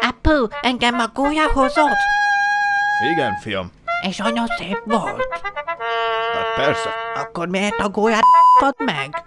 Apu, engem a gólya hozott, Igen, fiam. és anya szép volt. Hát persze. Akkor miért a gólyát meg?